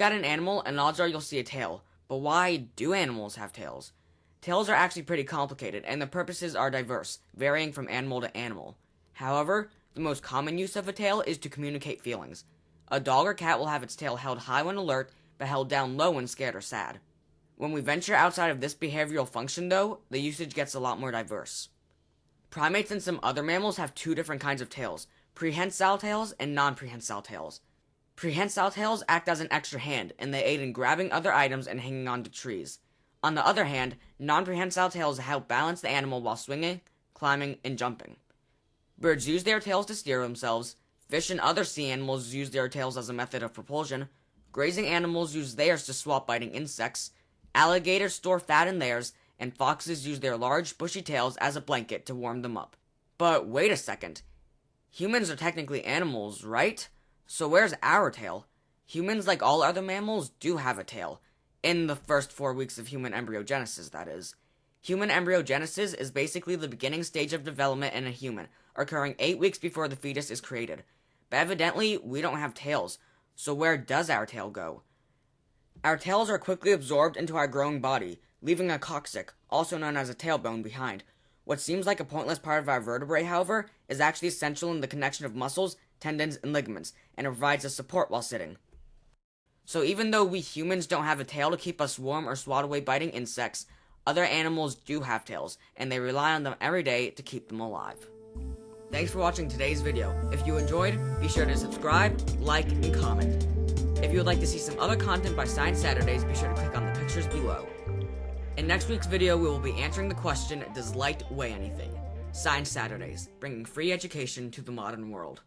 at an animal and odds are you'll see a tail. But why do animals have tails? Tails are actually pretty complicated and the purposes are diverse, varying from animal to animal. However, the most common use of a tail is to communicate feelings. A dog or cat will have its tail held high when alert, but held down low when scared or sad. When we venture outside of this behavioral function, though, the usage gets a lot more diverse. Primates and some other mammals have two different kinds of tails prehensile tails and non prehensile tails. Prehensile tails act as an extra hand, and they aid in grabbing other items and hanging onto trees. On the other hand, non prehensile tails help balance the animal while swinging, climbing, and jumping. Birds use their tails to steer themselves, fish and other sea animals use their tails as a method of propulsion, grazing animals use theirs to swap biting insects, alligators store fat in theirs, and foxes use their large, bushy tails as a blanket to warm them up. But wait a second. Humans are technically animals, right? So where's our tail? Humans, like all other mammals, do have a tail. In the first four weeks of human embryogenesis, that is. Human embryogenesis is basically the beginning stage of development in a human, occurring eight weeks before the fetus is created. But evidently, we don't have tails. So where does our tail go? Our tails are quickly absorbed into our growing body, leaving a coccyx, also known as a tailbone, behind. What seems like a pointless part of our vertebrae, however, is actually essential in the connection of muscles, tendons, and ligaments, and provides us support while sitting. So even though we humans don't have a tail to keep us warm or swat away biting insects, other animals do have tails, and they rely on them every day to keep them alive. Thanks for watching today's video. If you enjoyed, be sure to subscribe, like, and comment. If you would like to see some other content by Science Saturdays, be sure to click on the pictures below. In next week's video, we will be answering the question, does light weigh anything? Science Saturdays, bringing free education to the modern world.